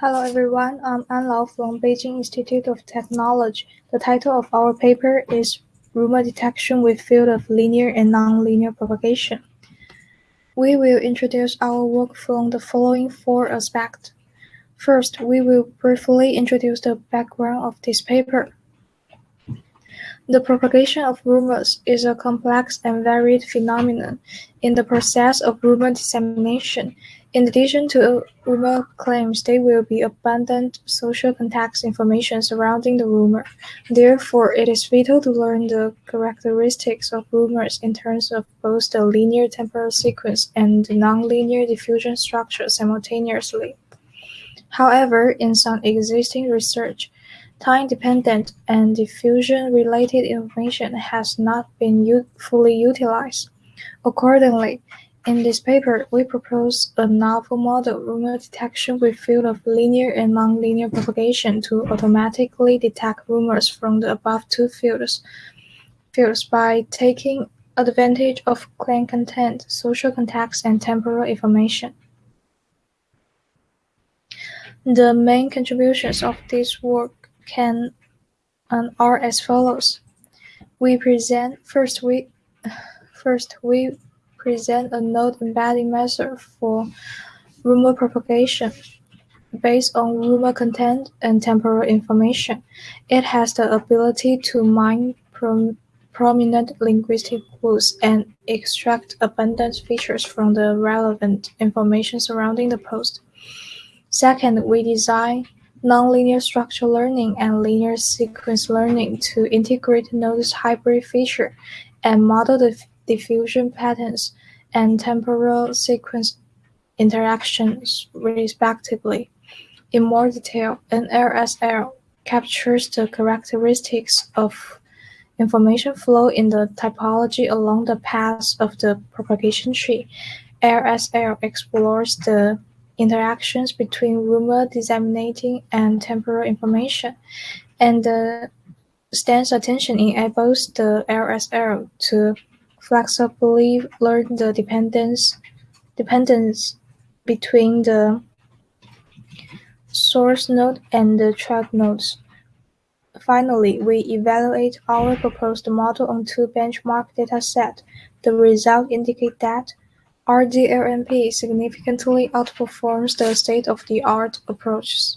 Hello everyone, I'm An Lao from Beijing Institute of Technology. The title of our paper is Rumor Detection with Field of Linear and Nonlinear Propagation. We will introduce our work from the following four aspects. First, we will briefly introduce the background of this paper. The propagation of rumors is a complex and varied phenomenon in the process of rumor dissemination. In addition to rumor claims, there will be abundant social context information surrounding the rumor. Therefore, it is vital to learn the characteristics of rumors in terms of both the linear temporal sequence and the nonlinear diffusion structure simultaneously. However, in some existing research, time-dependent and diffusion-related information has not been fully utilized. Accordingly, in this paper, we propose a novel model rumor detection with field of linear and nonlinear propagation to automatically detect rumors from the above two fields, fields by taking advantage of claim content, social context, and temporal information. The main contributions of this work can are as follows. We present first we first we present a node embedding method for rumor propagation based on rumor content and temporal information. It has the ability to mine prom prominent linguistic clues and extract abundant features from the relevant information surrounding the post. Second, we design nonlinear structure learning and linear sequence learning to integrate nodes hybrid feature and model the diffusion patterns and temporal sequence interactions respectively. In more detail, an RSL captures the characteristics of information flow in the topology along the path of the propagation tree. LSL explores the interactions between rumor disseminating and temporal information, and the stance attention enables the LSL to flexibly learn the dependence dependence between the source node and the track nodes. Finally, we evaluate our proposed model on two benchmark datasets. The results indicate that RDLNP significantly outperforms the state-of-the-art approaches.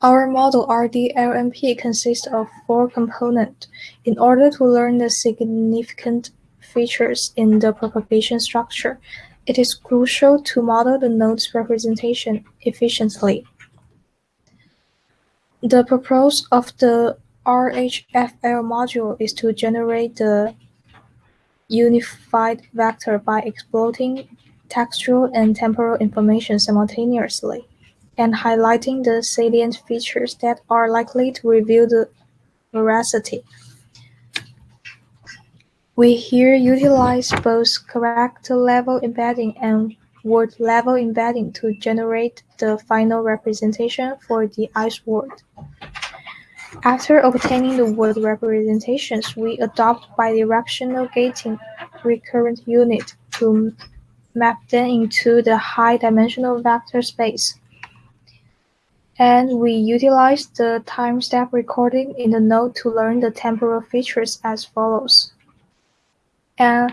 Our model RDLNP consists of four components. In order to learn the significant features in the propagation structure, it is crucial to model the node's representation efficiently. The purpose of the RHFL module is to generate the unified vector by exploiting textual and temporal information simultaneously, and highlighting the salient features that are likely to reveal the veracity. We here utilize both character-level embedding and word-level embedding to generate the final representation for the ice word. After obtaining the word representations, we adopt bidirectional gating recurrent unit to map them into the high-dimensional vector space. And we utilize the time step recording in the node to learn the temporal features as follows. And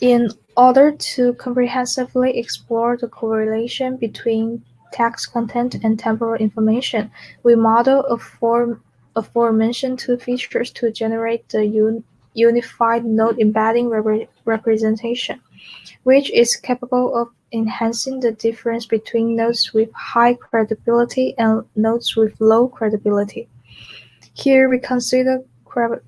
in order to comprehensively explore the correlation between text content and temporal information, we model a form aforementioned two features to generate the un unified node embedding rep representation, which is capable of enhancing the difference between notes with high credibility and notes with low credibility. Here we consider cre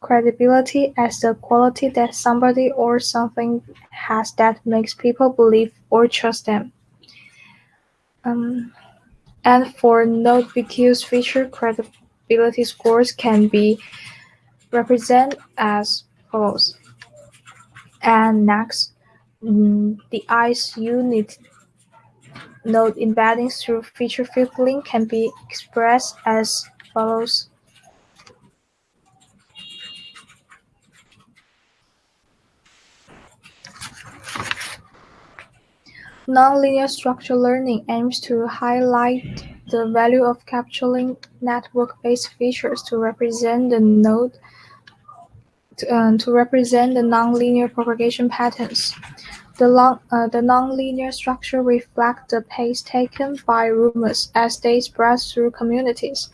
credibility as the quality that somebody or something has that makes people believe or trust them. Um, and for note BQ's feature credibility scores can be represented as follows. And next, mm, the ICE unit node embedding through feature filtering can be expressed as follows. Nonlinear structure learning aims to highlight the value of capturing network-based features to represent the node to, um, to represent the nonlinear propagation patterns. The, uh, the nonlinear structure reflects the pace taken by rumors as they spread through communities.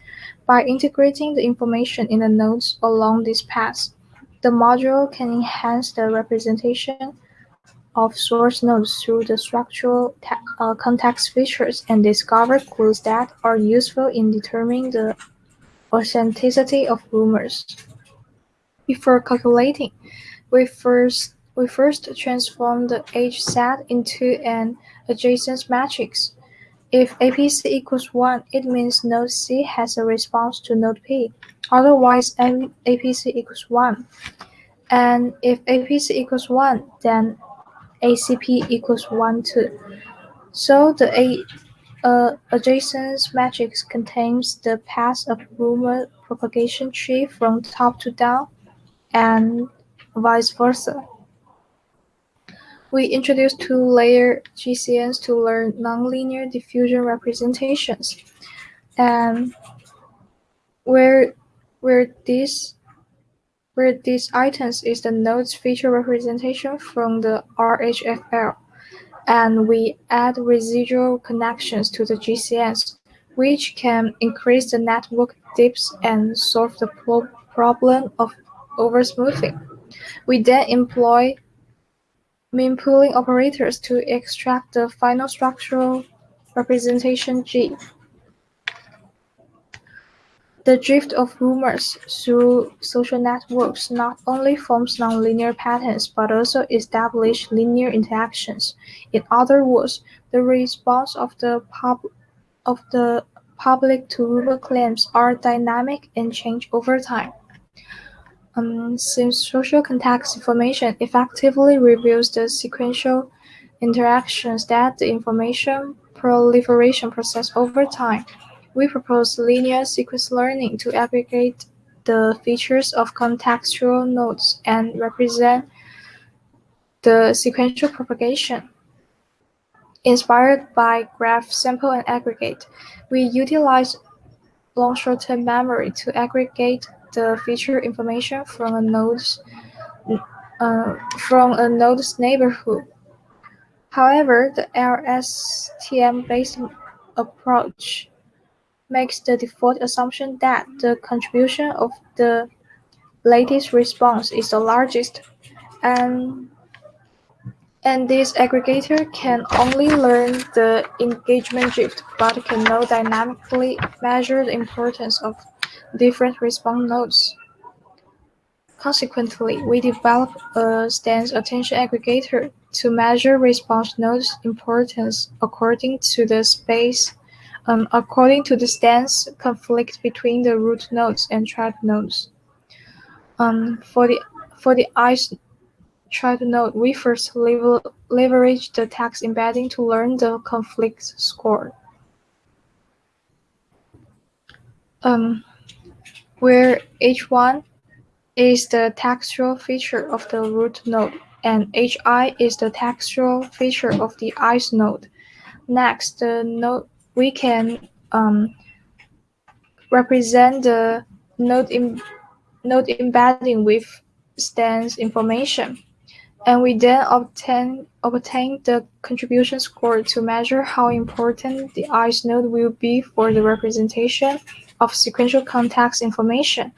By integrating the information in the nodes along this path, the module can enhance the representation of source nodes through the structural uh, context features and discover clues that are useful in determining the authenticity of rumors. Before calculating, we first we first transform the H set into an adjacency matrix. If APC equals 1, it means node C has a response to node P. Otherwise, APC equals 1. And if APC equals 1, then ACP equals 1 too. So the A, uh, adjacency matrix contains the path of rumor propagation tree from top to down and vice versa. We introduced two-layer GCNs to learn nonlinear diffusion representations, and where where this where these items is the node's feature representation from the RHFL, and we add residual connections to the GCNs, which can increase the network dips and solve the pro problem of oversmoothing. We then employ mean pooling operators to extract the final structural representation "G". The drift of rumors through social networks not only forms nonlinear patterns but also establishes linear interactions. In other words, the response of the, pub of the public to rumor claims are dynamic and change over time. Um, since social context information effectively reveals the sequential interactions that the information proliferation process over time, we propose linear sequence learning to aggregate the features of contextual nodes and represent the sequential propagation. Inspired by graph sample and aggregate, we utilize long short-term memory to aggregate the feature information from a node's uh, from a node's neighborhood. However, the LSTM-based approach makes the default assumption that the contribution of the latest response is the largest, and and this aggregator can only learn the engagement drift, but cannot dynamically measure the importance of different response nodes. Consequently, we develop a stance attention aggregator to measure response nodes importance according to the space um, according to the stance conflict between the root nodes and child nodes. Um, for the for the ICE thread node, we first leverage the text embedding to learn the conflict score. Um, where H1 is the textual feature of the root node and Hi is the textual feature of the ICE node. Next, the node we can um, represent the node, Im node embedding with stance information. And we then obtain, obtain the contribution score to measure how important the ICE node will be for the representation of sequential context information,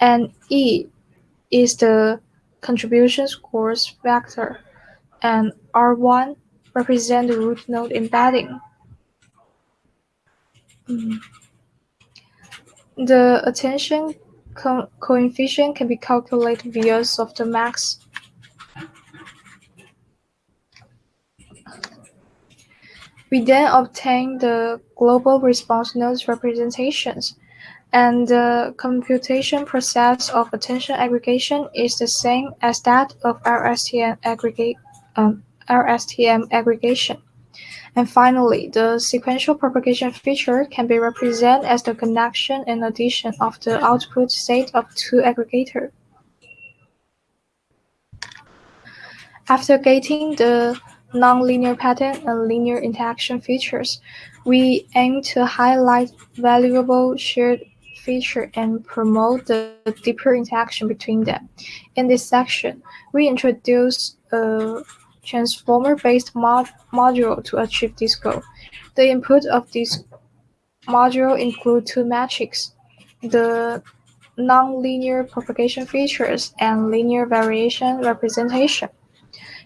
and E is the contribution scores vector, and R1 represent the root node embedding. Mm. The attention co coefficient can be calculated via softmax. We then obtain the global response nodes representations, and the computation process of attention aggregation is the same as that of LSTM aggregate um, LSTM aggregation. And finally, the sequential propagation feature can be represented as the connection and addition of the output state of two aggregators. After getting the nonlinear pattern, and linear interaction features. We aim to highlight valuable shared feature and promote the deeper interaction between them. In this section, we introduce a transformer-based mod module to achieve this goal. The input of this module include two metrics, the nonlinear propagation features and linear variation representation.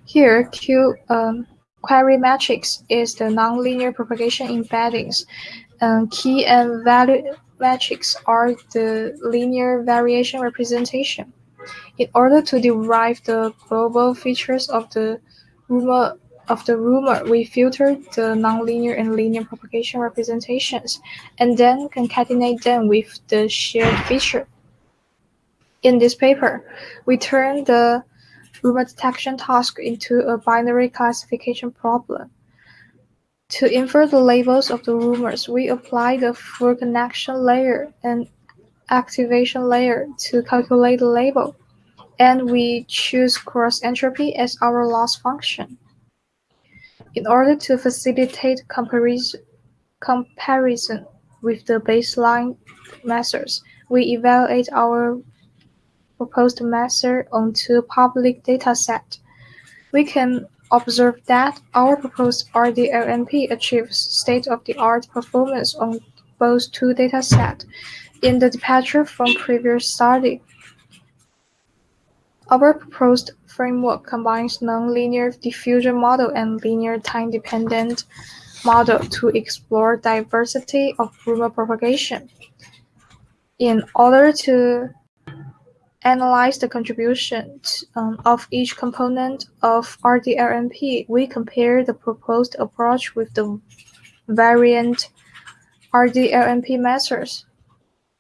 Here, Q um, query matrix is the nonlinear propagation embeddings, and key and value matrix are the linear variation representation. In order to derive the global features of the rumor of the rumor, we filter the nonlinear and linear propagation representations, and then concatenate them with the shared feature. In this paper, we turn the rumor detection task into a binary classification problem. To infer the labels of the rumors, we apply the full connection layer and activation layer to calculate the label, and we choose cross entropy as our loss function. In order to facilitate comparison, comparison with the baseline methods, we evaluate our proposed method on two public datasets. We can observe that our proposed RDLNP achieves state-of-the-art performance on both two data datasets in the departure from previous study. Our proposed framework combines nonlinear diffusion model and linear time-dependent model to explore diversity of rumor propagation. In order to analyze the contributions um, of each component of RDLNP, we compare the proposed approach with the variant RDLNP methods.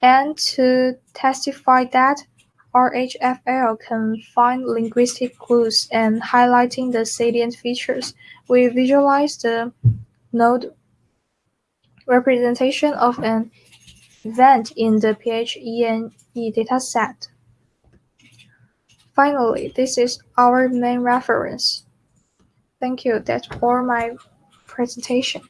And to testify that RHFL can find linguistic clues and highlighting the salient features, we visualize the node representation of an event in the PHEME dataset. Finally, this is our main reference. Thank you. That's all my presentation.